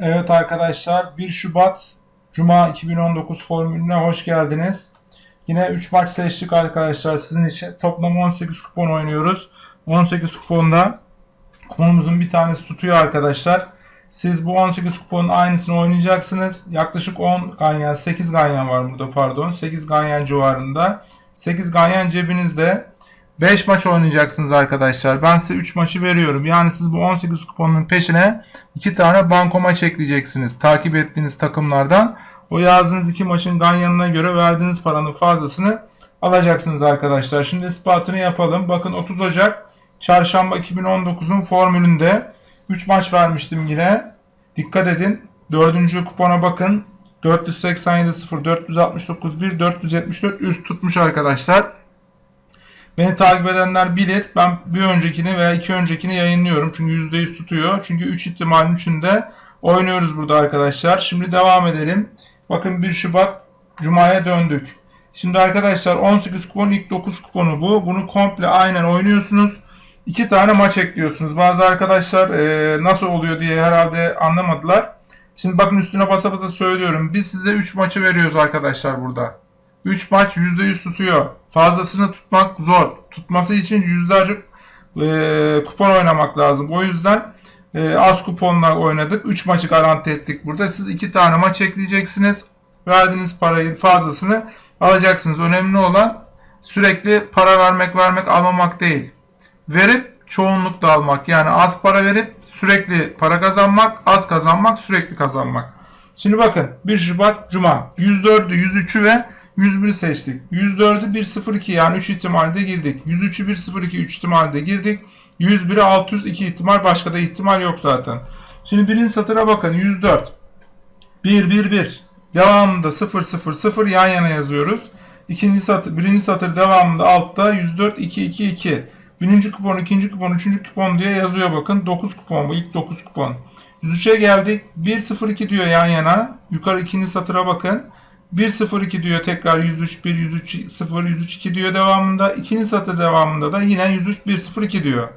Evet arkadaşlar 1 Şubat Cuma 2019 formülüne hoş geldiniz. Yine 3 maç seçtik arkadaşlar sizin için. Toplam 18 kupon oynuyoruz. 18 kuponda kuponumuzun bir tanesi tutuyor arkadaşlar. Siz bu 18 kuponun aynısını oynayacaksınız. Yaklaşık 10 ganyan, 8 ganyan var burada pardon. 8 ganyan civarında. 8 ganyan cebinizde. 5 maç oynayacaksınız arkadaşlar. Ben size 3 maçı veriyorum. Yani siz bu 18 kuponun peşine 2 tane banko maç ekleyeceksiniz. Takip ettiğiniz takımlardan. O yazdığınız 2 maçın ganyanına göre verdiğiniz paranın fazlasını alacaksınız arkadaşlar. Şimdi ispatını yapalım. Bakın 30 Ocak Çarşamba 2019'un formülünde 3 maç vermiştim yine. Dikkat edin. 4. kupona bakın. 487 0, 469 1, 474 üst tutmuş arkadaşlar. Beni takip edenler bilir. Ben bir öncekini veya iki öncekini yayınlıyorum. Çünkü %100 tutuyor. Çünkü 3 ihtimalin içinde oynuyoruz burada arkadaşlar. Şimdi devam edelim. Bakın 1 Şubat Cuma'ya döndük. Şimdi arkadaşlar 18 kupon ilk 9 kuponu bu. Bunu komple aynen oynuyorsunuz. 2 tane maç ekliyorsunuz. Bazı arkadaşlar e, nasıl oluyor diye herhalde anlamadılar. Şimdi bakın üstüne basa basa söylüyorum. Biz size 3 maçı veriyoruz arkadaşlar burada. 3 maç %100 tutuyor. Fazlasını tutmak zor. Tutması için yüzlerce e, kupon oynamak lazım. O yüzden e, az kuponla oynadık. 3 maçı garanti ettik burada. Siz 2 tane maç ekleyeceksiniz. Verdiğiniz parayı fazlasını alacaksınız. Önemli olan sürekli para vermek vermek almamak değil. Verip çoğunlukla almak. Yani az para verip sürekli para kazanmak, az kazanmak, sürekli kazanmak. Şimdi bakın 1 Şubat Cuma 104'ü, 103'ü ve 101 seçtik. 104'ü 102 yani 3 ihtimalde girdik. 103'ü 102 3 ihtimalde girdik. 101'e 602 ihtimal başka da ihtimal yok zaten. Şimdi birinci satıra bakın 104. 1 1 1. Devamında 0 0 0 yan yana yazıyoruz. İkinci satır, birinci satır devamında altta 104 2 2 2. Birinci kupon, ikinci kupon, üçüncü kupon diye yazıyor bakın. 9 kupon bu ilk 9 kupon. 103'e geldik. 1 0 2 diyor yan yana. Yukarı ikinci satıra bakın. 1-0-2 diyor tekrar 103 1 103 0 103 2 diyor devamında. İkinci satır devamında da yine 103 1 0 2 diyor.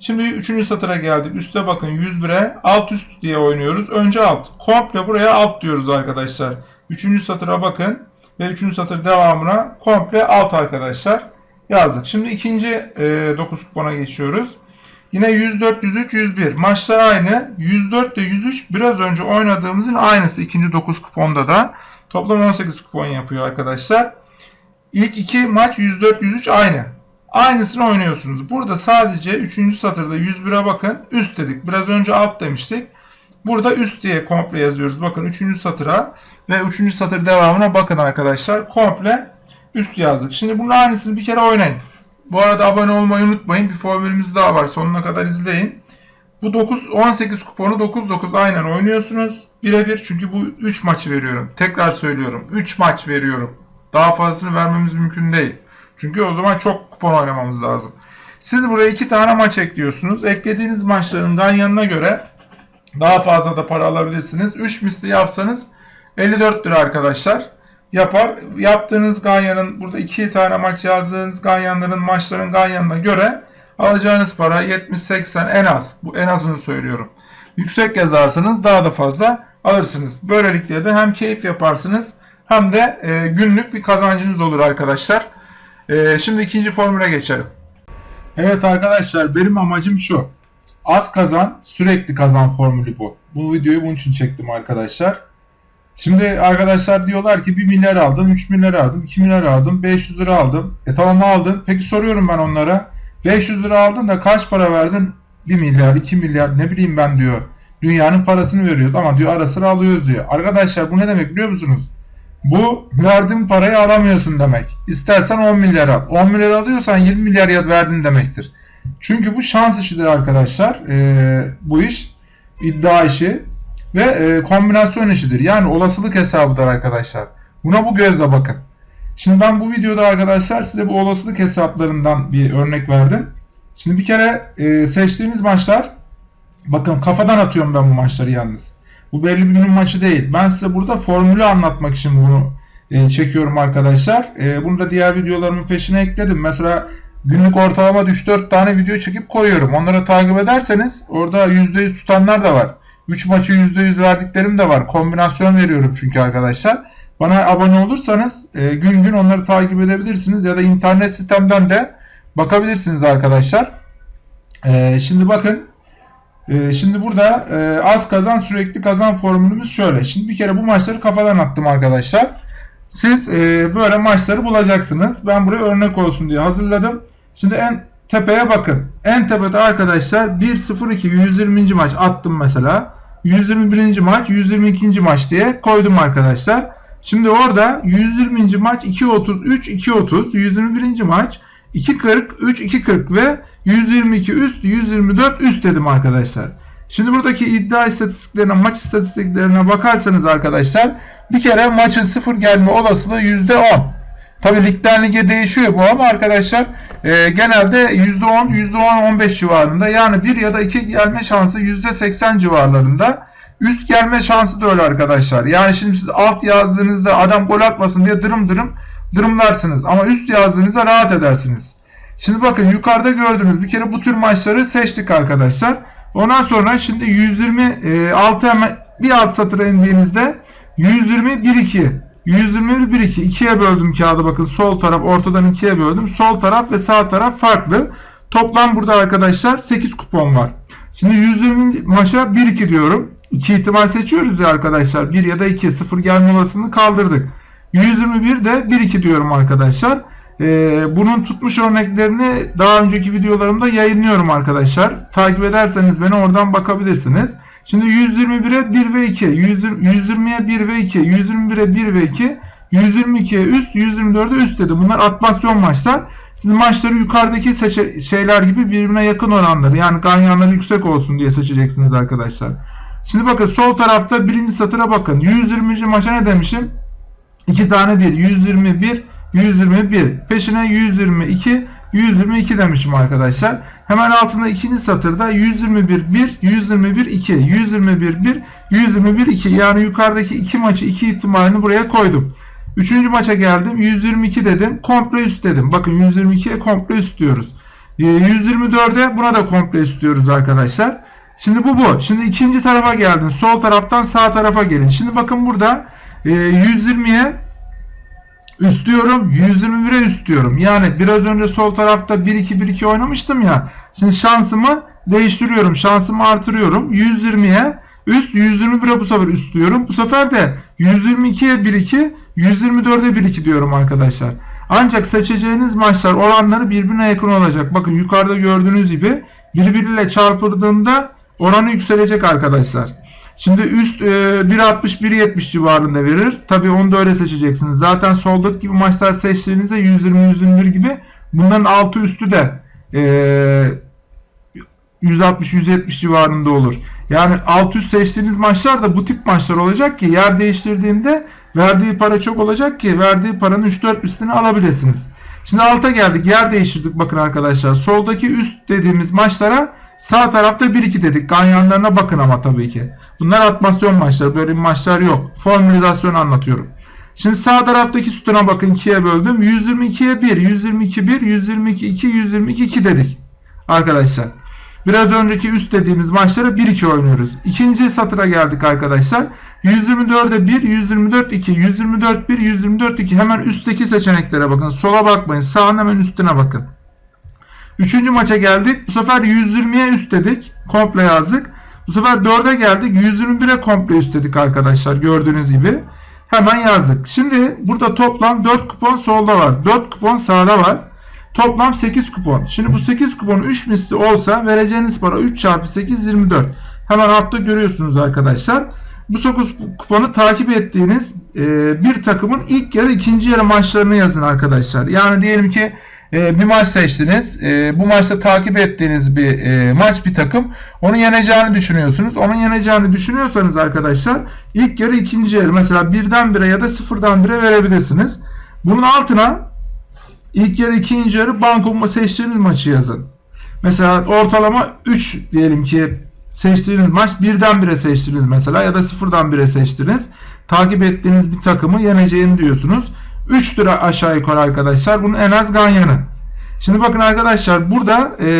Şimdi üçüncü satıra geldik. Üste bakın 101'e alt üst diye oynuyoruz. Önce alt. Komple buraya alt diyoruz arkadaşlar. Üçüncü satıra bakın. Ve üçüncü satır devamına komple alt arkadaşlar. Yazdık. Şimdi ikinci e, 9 kupona geçiyoruz. Yine 104, 103, 101. Maçlar aynı. 104 ile 103 biraz önce oynadığımızın aynısı. ikinci 9 kuponda da. Toplam 18 kupon yapıyor arkadaşlar. İlk iki maç 104-103 aynı. Aynısını oynuyorsunuz. Burada sadece 3. satırda 101'e bakın. Üst dedik. Biraz önce alt demiştik. Burada üst diye komple yazıyoruz. Bakın 3. satıra ve 3. satır devamına bakın arkadaşlar. Komple üst yazdık. Şimdi bunun aynısını bir kere oynayın. Bu arada abone olmayı unutmayın. Bir formülümüz daha var. Sonuna kadar izleyin. Bu 9 18 kuponu 9-9 aynen oynuyorsunuz. Birebir çünkü bu 3 maçı veriyorum. Tekrar söylüyorum. 3 maç veriyorum. Daha fazlasını vermemiz mümkün değil. Çünkü o zaman çok kupon oynamamız lazım. Siz buraya 2 tane maç ekliyorsunuz. Eklediğiniz maçların ganyanına göre daha fazla da para alabilirsiniz. 3 misli yapsanız 54 lira arkadaşlar. Yapar. Yaptığınız ganyanın burada 2 tane maç yazdığınız ganyanların maçların ganyanına göre alacağınız para 70-80 en az. Bu en azını söylüyorum. Yüksek yazarsanız daha da fazla alırsınız. Böylelikle de hem keyif yaparsınız hem de e, günlük bir kazancınız olur arkadaşlar. E, şimdi ikinci formüle geçelim. Evet arkadaşlar benim amacım şu. Az kazan, sürekli kazan formülü bu. Bu videoyu bunun için çektim arkadaşlar. Şimdi arkadaşlar diyorlar ki 1 milyar aldım, 3 milyar aldım, 2 milyar aldım, 500 lira aldım. E tamam aldın. Peki soruyorum ben onlara. 500 lira aldın da kaç para verdin? 1 milyar, 2 milyar ne bileyim ben diyor. Dünyanın parasını veriyoruz ama diyor ara sıra alıyoruz diyor. Arkadaşlar bu ne demek biliyor musunuz? Bu verdiğin parayı alamıyorsun demek. İstersen 10 milyar al. 10 milyar alıyorsan 20 milyar verdin demektir. Çünkü bu şans işidir arkadaşlar. Ee, bu iş iddia işi ve e, kombinasyon işidir. Yani olasılık hesabıdır arkadaşlar. Buna bu gözle bakın. Şimdi ben bu videoda arkadaşlar size bu olasılık hesaplarından bir örnek verdim. Şimdi bir kere e, seçtiğiniz maçlar bakın kafadan atıyorum ben bu maçları yalnız. Bu belli bir günün maçı değil. Ben size burada formülü anlatmak için bunu e, çekiyorum arkadaşlar. E, bunu da diğer videolarımın peşine ekledim. Mesela günlük ortalama 3-4 tane video çekip koyuyorum. Onları takip ederseniz orada %100 tutanlar da var. 3 maçı %100 verdiklerim de var. Kombinasyon veriyorum çünkü arkadaşlar. Bana abone olursanız e, gün gün onları takip edebilirsiniz ya da internet sitemden de bakabilirsiniz arkadaşlar. E, şimdi bakın e, şimdi burada e, az kazan sürekli kazan formülümüz şöyle. Şimdi bir kere bu maçları kafadan attım arkadaşlar. Siz e, böyle maçları bulacaksınız. Ben buraya örnek olsun diye hazırladım. Şimdi en tepeye bakın. En tepede arkadaşlar 1-0-2 120. maç attım mesela. 121. maç 122. maç diye koydum arkadaşlar. Şimdi orada 120. maç 2.33 2.30 121. maç 2.40 3 2.40 ve 122 üst 124 üst dedim arkadaşlar. Şimdi buradaki iddia istatistiklerine maç istatistiklerine bakarsanız arkadaşlar bir kere maçın sıfır gelme olasılığı %10. Tabi ligden lige değişiyor bu ama arkadaşlar e, genelde %10, %10-15 civarında yani 1 ya da 2 gelme şansı %80 civarlarında. Üst gelme şansı da öyle arkadaşlar. Yani şimdi siz alt yazdığınızda adam gol atmasın diye dırım dırım dırımlarsınız. Ama üst yazdığınızda rahat edersiniz. Şimdi bakın yukarıda gördüğünüz bir kere bu tür maçları seçtik arkadaşlar. Ondan sonra şimdi 126 e, hemen bir alt satıra indiğinizde 120 1 2 121 1 2 ikiye böldüm kağıdı bakın sol taraf ortadan ikiye böldüm. Sol taraf ve sağ taraf farklı. Toplam burada arkadaşlar 8 kupon var. Şimdi 120 maça 1 2 diyorum. 2 ihtimal seçiyoruz ya arkadaşlar. 1 ya da 2 0 gelme olasılığını kaldırdık. 121 de 1 2 diyorum arkadaşlar. Ee, bunun tutmuş örneklerini daha önceki videolarımda yayınlıyorum arkadaşlar. Takip ederseniz beni oradan bakabilirsiniz. Şimdi 121'e 1 ve 2, 120'ye 1 ve 2, 121'e 1 ve 2, 122'ye üst, 124'e üst dedi. Bunlar atmasyon maçlar. Siz maçları yukarıdaki şeyler gibi birbirine yakın oranları yani ganyanları yüksek olsun diye seçeceksiniz arkadaşlar. Şimdi bakın sol tarafta birinci satıra bakın. 120. maça ne demişim? 2 tane 1. 121, 121. Peşine 122, 122 demişim arkadaşlar. Hemen altında ikinci satırda 121 1, 121 2, 121 1, 121 2. Yani yukarıdaki iki maçı iki ihtimalini buraya koydum. Üçüncü maça geldim. 122 dedim. Komple üst dedim. Bakın 122'ye komple üst diyoruz. 124'e ee, buna da komple üst diyoruz arkadaşlar. Şimdi bu bu. Şimdi ikinci tarafa geldin. Sol taraftan sağ tarafa gelin. Şimdi bakın burada 120'ye üst diyorum. 121'e üst diyorum. Yani biraz önce sol tarafta 1-2-1-2 oynamıştım ya. Şimdi şansımı değiştiriyorum. Şansımı artırıyorum. 120'ye üst 121'e bu sefer üst diyorum. Bu sefer de 122'ye 1-2 124'e 1-2 diyorum arkadaşlar. Ancak seçeceğiniz maçlar oranları birbirine yakın olacak. Bakın yukarıda gördüğünüz gibi birbiriyle çarpıldığında oranı yükselecek arkadaşlar. Şimdi üst e, 1.60-1.70 civarında verir. Tabi onu da öyle seçeceksiniz. Zaten soldaki gibi maçlar seçtiğinizde 120-121 gibi bunların altı üstü de e, 160-170 civarında olur. Yani alt üst seçtiğiniz maçlar da bu tip maçlar olacak ki yer değiştirdiğinde verdiği para çok olacak ki verdiği paranın 3-4 üstünü alabilirsiniz. Şimdi alta geldik. Yer değiştirdik bakın arkadaşlar. Soldaki üst dediğimiz maçlara sağ tarafta 1-2 dedik. Ganyanlarına bakın ama tabii ki. Bunlar atmasyon maçları. Böyle maçlar yok. Formülizasyon anlatıyorum. Şimdi sağ taraftaki sütuna bakın 2'ye böldüm. 122'ye 1, 122 1, 122 2, 122 2 dedik. Arkadaşlar. Biraz önceki üst dediğimiz maçları 1-2 oynuyoruz. İkinci satıra geldik arkadaşlar. 124'e 1, 124 2, 124 1, 124 2. Hemen üstteki seçeneklere bakın. Sola bakmayın. Sağın hemen üstüne bakın. Üçüncü maça geldik. Bu sefer 120'ye üst dedik. Komple yazdık. Bu sefer 4'e geldik. 121'e komple üst dedik arkadaşlar. Gördüğünüz gibi. Hemen yazdık. Şimdi burada toplam 4 kupon solda var. 4 kupon sağda var. Toplam 8 kupon. Şimdi bu 8 kupon 3 misli olsa vereceğiniz para 3 çarpı 8 24. Hemen altta görüyorsunuz arkadaşlar. Bu 9 kuponu takip ettiğiniz bir takımın ilk yarı ikinci yarı maçlarını yazın arkadaşlar. Yani diyelim ki e, bir maç seçtiniz. E, bu maçta takip ettiğiniz bir e, maç bir takım. Onu yeneceğini düşünüyorsunuz. Onun yeneceğini düşünüyorsanız arkadaşlar ilk yarı ikinci yarı mesela birden bire ya da sıfırdan bire verebilirsiniz. Bunun altına ilk yarı ikinci yarı banko seçtiğiniz maçı yazın. Mesela ortalama 3 diyelim ki seçtiğiniz maç birden bire seçtiniz mesela ya da sıfırdan bire seçtiniz. Takip ettiğiniz bir takımı yeneceğini diyorsunuz. 3 lira aşağı yukarı arkadaşlar. Bunun en az ganyanı. Şimdi bakın arkadaşlar burada e,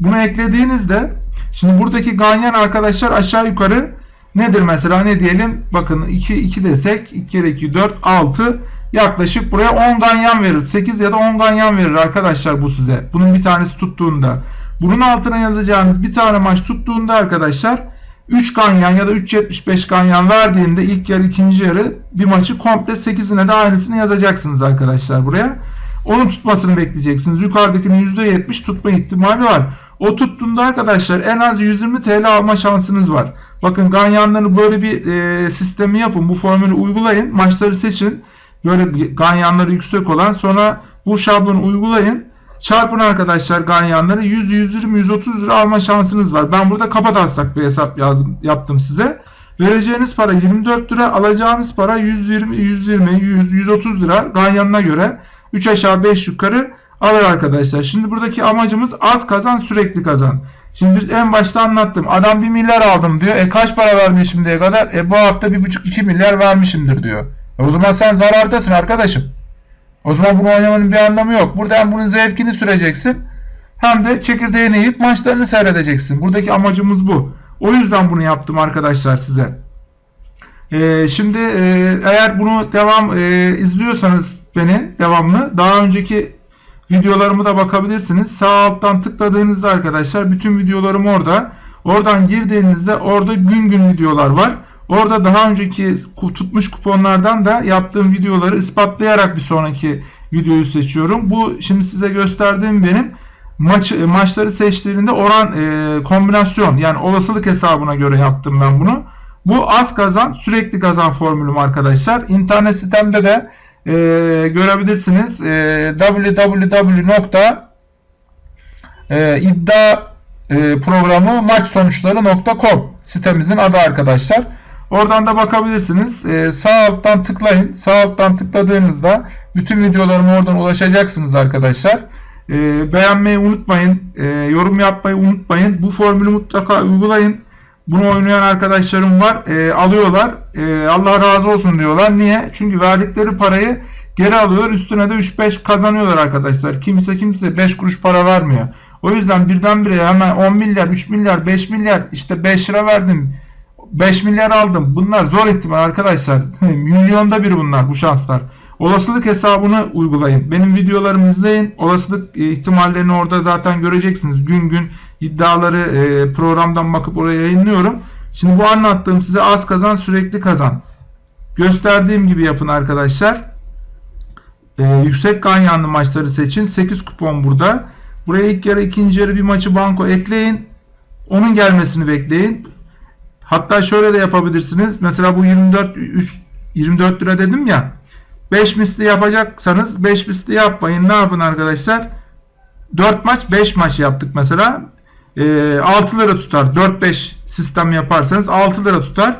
bunu eklediğinizde Şimdi buradaki ganyan arkadaşlar aşağı yukarı nedir mesela ne diyelim? Bakın 2 2 desek 2 kere 2 4 6 yaklaşık buraya 10 ganyan verir. 8 ya da 10 ganyan verir arkadaşlar bu size. Bunun bir tanesi tuttuğunda. Bunun altına yazacağınız bir tane maç tuttuğunda arkadaşlar 3 ganyan ya da 3.75 ganyan verdiğinde ilk yarı ikinci yarı bir maçı komple 8'ine de aynısını yazacaksınız arkadaşlar buraya. Onun tutmasını bekleyeceksiniz. Yukarıdakinin %70 tutma ihtimali var. O tuttuğunda arkadaşlar en az 120 TL alma şansınız var. Bakın ganyanları böyle bir e, sistemi yapın. Bu formülü uygulayın. Maçları seçin. Böyle ganyanları yüksek olan sonra bu şablonu uygulayın. Çarpın arkadaşlar ganyanları 100, 120, 130 lira alma şansınız var. Ben burada kafa taslak bir hesap yazdım, yaptım size. Vereceğiniz para 24 lira, alacağınız para 120, 120, 100, 130 lira ganyanına göre 3 aşağı 5 yukarı alır arkadaşlar. Şimdi buradaki amacımız az kazan sürekli kazan. Şimdi biz en başta anlattım. Adam 1 milyar aldım diyor. E kaç para vermiş şimdiye kadar? E bu hafta 1,5-2 milyar vermişimdir diyor. E o zaman sen zarardasın arkadaşım. O zaman bunu oynamanın bir anlamı yok. Burada hem bunun zevkini süreceksin hem de çekirdeğini yiyip maçlarını seyredeceksin. Buradaki amacımız bu. O yüzden bunu yaptım arkadaşlar size. Ee, şimdi e, eğer bunu devam e, izliyorsanız beni devamlı daha önceki videolarımı da bakabilirsiniz. Sağ alttan tıkladığınızda arkadaşlar bütün videolarım orada. Oradan girdiğinizde orada gün gün videolar var. Orada daha önceki tutmuş kuponlardan da yaptığım videoları ispatlayarak bir sonraki videoyu seçiyorum. Bu şimdi size gösterdiğim benim maç maçları seçtiğinde oran e, kombinasyon yani olasılık hesabına göre yaptım ben bunu. Bu az kazan sürekli kazan formülüm arkadaşlar. İnternet sitemde de e, görebilirsiniz. E, www.iddia e, sitemizin adı arkadaşlar. Oradan da bakabilirsiniz. Ee, sağ alttan tıklayın. Sağ alttan tıkladığınızda bütün videolarıma oradan ulaşacaksınız arkadaşlar. Ee, beğenmeyi unutmayın. Ee, yorum yapmayı unutmayın. Bu formülü mutlaka uygulayın. Bunu oynayan arkadaşlarım var. Ee, alıyorlar. Ee, Allah razı olsun diyorlar. Niye? Çünkü verdikleri parayı geri alıyorlar. Üstüne de 3-5 kazanıyorlar arkadaşlar. Kimse kimse 5 kuruş para vermiyor. O yüzden birdenbire hemen 10 milyar, 3 milyar, 5 milyar işte 5 lira verdim 5 milyar aldım. Bunlar zor ihtimal arkadaşlar. Milyonda bir bunlar bu şanslar. Olasılık hesabını uygulayın. Benim videolarımı izleyin. Olasılık e, ihtimallerini orada zaten göreceksiniz. Gün gün iddiaları e, programdan bakıp oraya yayınlıyorum. Şimdi bu anlattığım size az kazan sürekli kazan. Gösterdiğim gibi yapın arkadaşlar. Ee, yüksek ganyanlı maçları seçin. 8 kupon burada. Buraya ilk yarı ikinci yarı bir maçı banko ekleyin. Onun gelmesini bekleyin. Hatta şöyle de yapabilirsiniz. Mesela bu 24 3, 24 lira dedim ya. 5 misli yapacaksanız 5 misli yapmayın. Ne yapın arkadaşlar? 4 maç 5 maç yaptık mesela. E, 6 lira tutar. 4-5 sistem yaparsanız 6 lira tutar.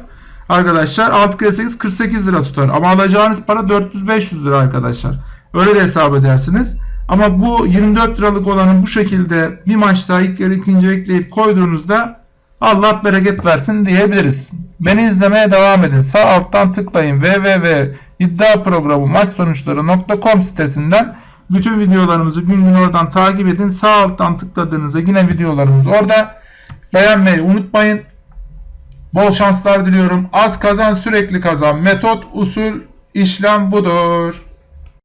Arkadaşlar 6 kere 8 48 lira tutar. Ama alacağınız para 400-500 lira arkadaşlar. Öyle de hesap edersiniz. Ama bu 24 liralık olanın bu şekilde bir maçta ilk yarı ikinci ekleyip koyduğunuzda Allah bereket versin diyebiliriz. Beni izlemeye devam edin. Sağ alttan tıklayın www.iddiaprogramı maç sonuçları.com sitesinden bütün videolarımızı gün gün oradan takip edin. Sağ alttan tıkladığınızda yine videolarımız orada. Beğenmeyi unutmayın. Bol şanslar diliyorum. Az kazan sürekli kazan. Metot, usul, işlem budur.